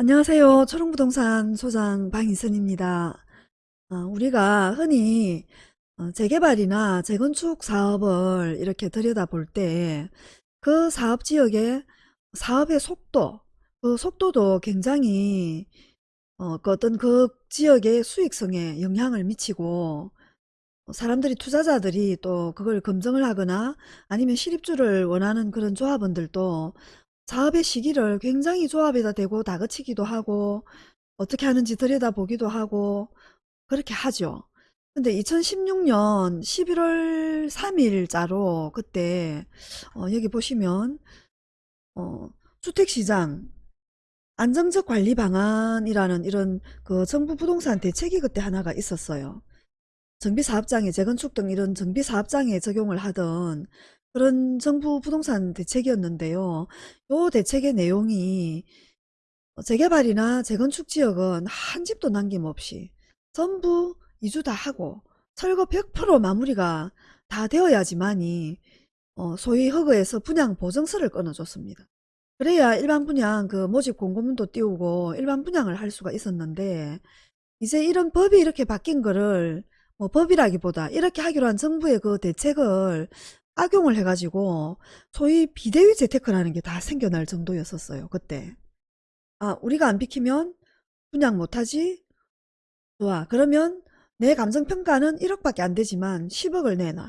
안녕하세요. 초롱부동산 소장 방인선입니다. 어, 우리가 흔히 어, 재개발이나 재건축 사업을 이렇게 들여다볼 때 그 사업 지역의 사업의 속도, 그 속도도 굉장히 어, 그 어떤 그 지역의 수익성에 영향을 미치고 사람들이 투자자들이 또 그걸 검증을 하거나 아니면 실입주를 원하는 그런 조합원들도 사업의 시기를 굉장히 조합에다 대고 다그치기도 하고 어떻게 하는지 들여다보기도 하고 그렇게 하죠. 근데 2016년 11월 3일자로 그때 어, 여기 보시면 어, 주택시장 안정적 관리 방안이라는 이런 그 정부 부동산 대책이 그때 하나가 있었어요. 정비사업장에 재건축 등 이런 정비사업장에 적용을 하던 그런 정부 부동산 대책이었는데요. 요 대책의 내용이 재개발이나 재건축 지역은 한 집도 남김없이 전부 이주 다 하고 철거 100% 마무리가 다 되어야지만이 어, 소위 허그에서 분양 보증서를 끊어줬습니다. 그래야 일반 분양 그 모집 공고문도 띄우고 일반 분양을 할 수가 있었는데 이제 이런 법이 이렇게 바뀐 거를 뭐 법이라기보다 이렇게 하기로 한 정부의 그 대책을 악용을 해가지고 소위 비대위 재테크라는 게 다 생겨날 정도였었어요. 그때. 아 우리가 안 비키면 분양 못하지? 좋아. 그러면 내 감정평가는 1억밖에 안 되지만 10억을 내놔.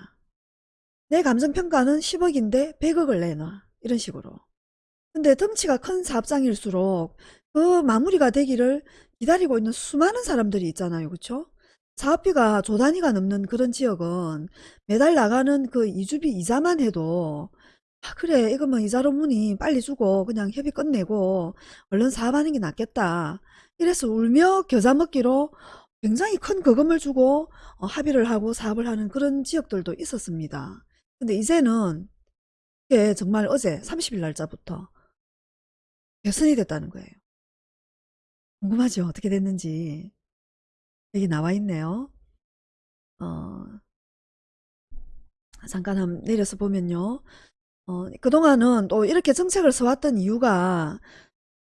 내 감정평가는 10억인데 100억을 내놔. 이런 식으로. 근데 덩치가 큰 사업장일수록 그 마무리가 되기를 기다리고 있는 수많은 사람들이 있잖아요. 그쵸? 사업비가 조 단위가 넘는 그런 지역은 매달 나가는 그 이주비 이자만 해도 아 그래 이거 뭐 이자로 무니 빨리 주고 그냥 협의 끝내고 얼른 사업하는 게 낫겠다. 이래서 울며 겨자 먹기로 굉장히 큰 거금을 주고 어, 합의를 하고 사업을 하는 그런 지역들도 있었습니다. 근데 이제는 이게 정말 어제 30일 날짜부터 개선이 됐다는 거예요. 궁금하죠? 어떻게 됐는지. 여기 나와 있네요. 어, 잠깐 한번 내려서 보면요. 어, 그동안은 또 이렇게 정책을 써왔던 이유가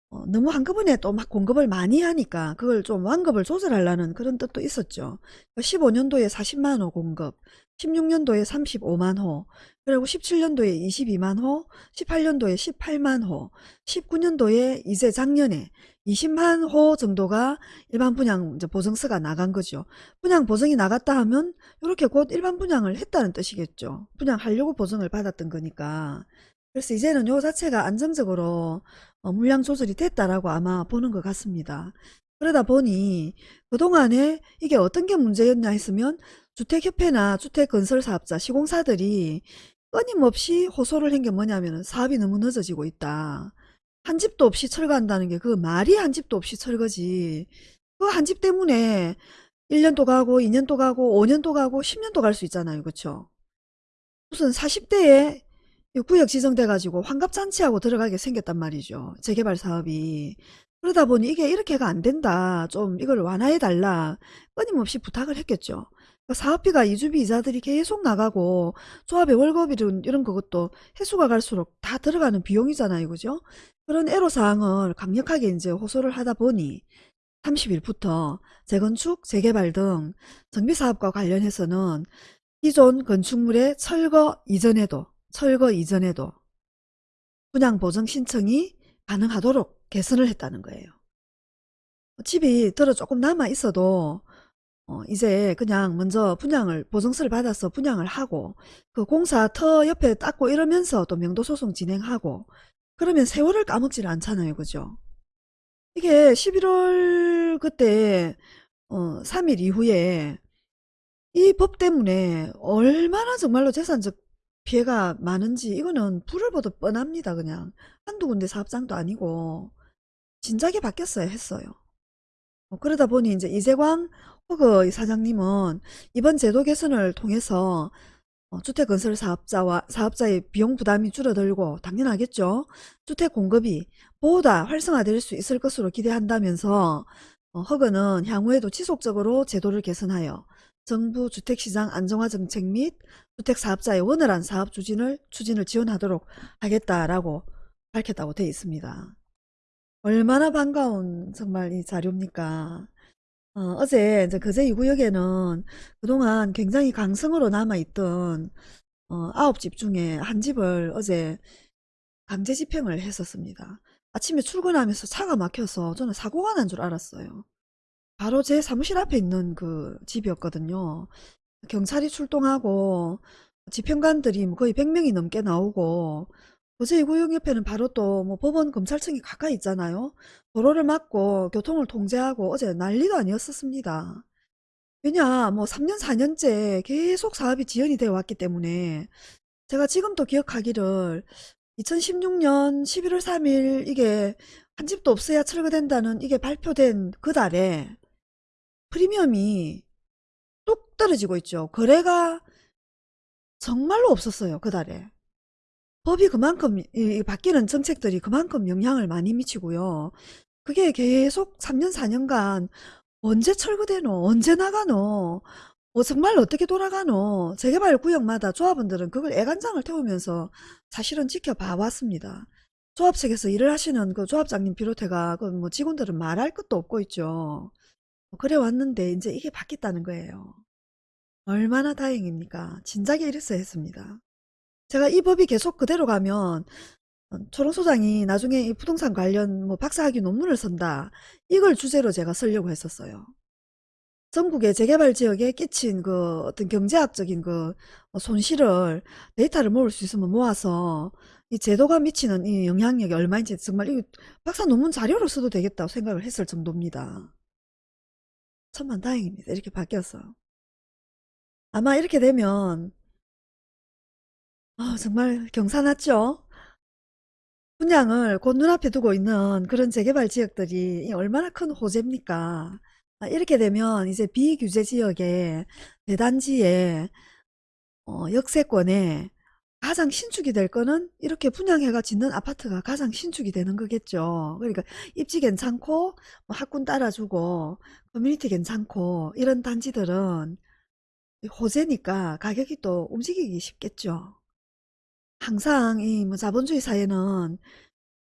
어, 너무 한꺼번에 또 막 공급을 많이 하니까 그걸 좀 완급을 조절하려는 그런 뜻도 있었죠. 15년도에 40만 호 공급, 16년도에 35만 호, 그리고 17년도에 22만 호, 18년도에 18만 호, 19년도에 이제 작년에 20만 호 정도가 일반 분양 보증서가 나간 거죠. 분양 보증이 나갔다 하면 이렇게 곧 일반 분양을 했다는 뜻이겠죠. 분양하려고 보증을 받았던 거니까. 그래서 이제는 요 자체가 안정적으로 어, 물량 조절이 됐다라고 아마 보는 것 같습니다. 그러다 보니 그동안에 이게 어떤 게 문제였냐 했으면 주택협회나 주택건설사업자, 시공사들이 끊임없이 호소를 한 게 뭐냐면 사업이 너무 늦어지고 있다. 한 집도 없이 철거한다는 게 그 말이 한 집도 없이 철거지. 그 한 집 때문에 1년도 가고 2년도 가고 5년도 가고 10년도 갈 수 있잖아요. 그쵸? 무슨 40대에 구역 지정돼 가지고 환갑잔치하고 들어가게 생겼단 말이죠. 재개발 사업이. 그러다 보니 이게 이렇게가 안 된다. 좀 이걸 완화해 달라. 끊임없이 부탁을 했겠죠. 그러니까 사업비가 이주비 이자들이 계속 나가고 조합의 월급이든 이런 것도 해수가 갈수록 다 들어가는 비용이잖아요. 그죠? 그런 애로사항을 강력하게 이제 호소를 하다 보니 30일부터 재건축, 재개발 등 정비사업과 관련해서는 기존 건축물의 철거 이전에도 철거 이전에도 분양 보증 신청이 가능하도록 개선을 했다는 거예요. 집이 들어 조금 남아 있어도 어 이제 그냥 먼저 분양을 보증서를 받아서 분양을 하고 그 공사 터 옆에 닦고 이러면서 또 명도 소송 진행하고 그러면 세월을 까먹질 않잖아요. 그죠? 이게 11월 그때 어 3일 이후에 이 법 때문에 얼마나 정말로 재산적 피해가 많은지 이거는 불을 보듯 뻔합니다. 그냥 한두 군데 사업장도 아니고 진작에 바뀌었어야 했어요. 어, 그러다 보니 이제 이재광 허 그 사장님은 이번 제도 개선을 통해서 어, 주택건설 사업자와 사업자의 비용 부담이 줄어들고 당연하겠죠. 주택 공급이 보다 활성화될 수 있을 것으로 기대한다면서 어, 허그는 향후에도 지속적으로 제도를 개선하여 정부 주택시장 안정화 정책 및 주택사업자의 원활한 사업 추진을, 추진을 지원하도록 하겠다라고 밝혔다고 되어 있습니다. 얼마나 반가운 정말 이 자료입니까? 어, 제 이제 거제 2구역에는 그동안 굉장히 강성으로 남아있던 어, 9집 중에 한 집을 어제 강제 집행을 했었습니다. 아침에 출근하면서 차가 막혀서 저는 사고가 난 줄 알았어요. 바로 제 사무실 앞에 있는 그 집이었거든요. 경찰이 출동하고 집행관들이 뭐 거의 100명이 넘게 나오고 거제 2구역 옆에는 바로 또 뭐 법원 검찰청이 가까이 있잖아요. 도로를 막고 교통을 통제하고 어제 난리도 아니었었습니다. 왜냐 뭐 3년 4년째 계속 사업이 지연이 되어 왔기 때문에 제가 지금도 기억하기를 2016년 11월 3일 이게 한 집도 없어야 철거된다는 이게 발표된 그 달에 프리미엄이 뚝 떨어지고 있죠. 거래가 정말로 없었어요. 그 달에. 법이 그만큼 이 바뀌는 정책들이 그만큼 영향을 많이 미치고요. 그게 계속 3년 4년간 언제 철거되노? 언제 나가노? 어, 정말 어떻게 돌아가노? 재개발 구역마다 조합원들은 그걸 애간장을 태우면서 사실은 지켜봐 왔습니다. 조합 측에서 일을 하시는 그 조합장님 비롯해가 그 뭐 직원들은 말할 것도 없고 있죠. 그래 왔는데 이제 이게 바뀌었다는 거예요. 얼마나 다행입니까? 진작에 이랬어야 했습니다. 제가 이 법이 계속 그대로 가면 어, 초롱 소장이 나중에 이 부동산 관련 뭐 박사학위 논문을 쓴다. 이걸 주제로 제가 쓰려고 했었어요. 전국의 재개발 지역에 끼친 그 어떤 경제학적인 그 손실을 데이터를 모을 수 있으면 모아서 이 제도가 미치는 이 영향력이 얼마인지 정말 이 박사 논문 자료로 써도 되겠다고 생각을 했을 정도입니다. 천만 다행입니다. 이렇게 바뀌어서. 아마 이렇게 되면 아, 정말 경사났죠? 분양을 곧 눈앞에 두고 있는 그런 재개발 지역들이 얼마나 큰 호재입니까? 아, 이렇게 되면 이제 비규제 지역에 대단지에 어, 역세권에 가장 신축이 될 거는 이렇게 분양해가 짓는 아파트가 가장 신축이 되는 거겠죠. 그러니까 입지 괜찮고 뭐 학군 따라주고 커뮤니티 괜찮고 이런 단지들은 호재니까 가격이 또 움직이기 쉽겠죠. 항상 이 뭐 자본주의 사회는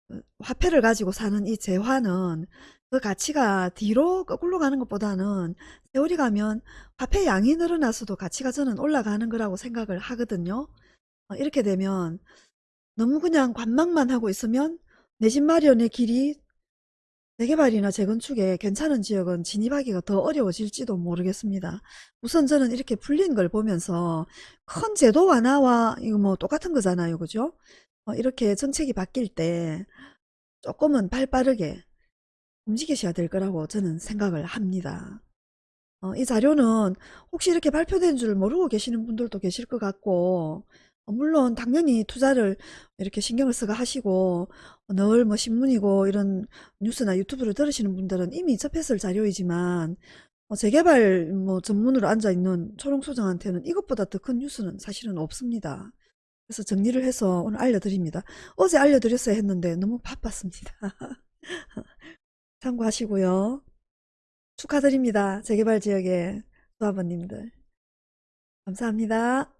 그 화폐를 가지고 사는 이 재화는 그 가치가 뒤로 거꾸로 가는 것보다는 세월이 가면 화폐 양이 늘어나서도 가치가 저는 올라가는 거라고 생각을 하거든요. 어, 이렇게 되면 너무 그냥 관망만 하고 있으면 내 집 마련의 길이 재개발이나 재건축에 괜찮은 지역은 진입하기가 더 어려워질지도 모르겠습니다. 우선 저는 이렇게 풀린 걸 보면서 큰 제도 완화와 이거 뭐 똑같은 거잖아요. 그죠? 어, 이렇게 정책이 바뀔 때 조금은 발빠르게 움직이셔야 될 거라고 저는 생각을 합니다. 어, 이 자료는 혹시 이렇게 발표된 줄 모르고 계시는 분들도 계실 것 같고 어, 물론 당연히 투자를 이렇게 신경을 쓰고 하시고 늘 뭐 신문이고 이런 뉴스나 유튜브를 들으시는 분들은 이미 접했을 자료이지만 어, 재개발 뭐 전문으로 앉아있는 초롱소장한테는 이것보다 더 큰 뉴스는 사실은 없습니다. 그래서 정리를 해서 오늘 알려드립니다. 어제 알려드렸어야 했는데 너무 바빴습니다. 참고하시고요. 축하드립니다. 재개발 지역의 조합원님들. 감사합니다.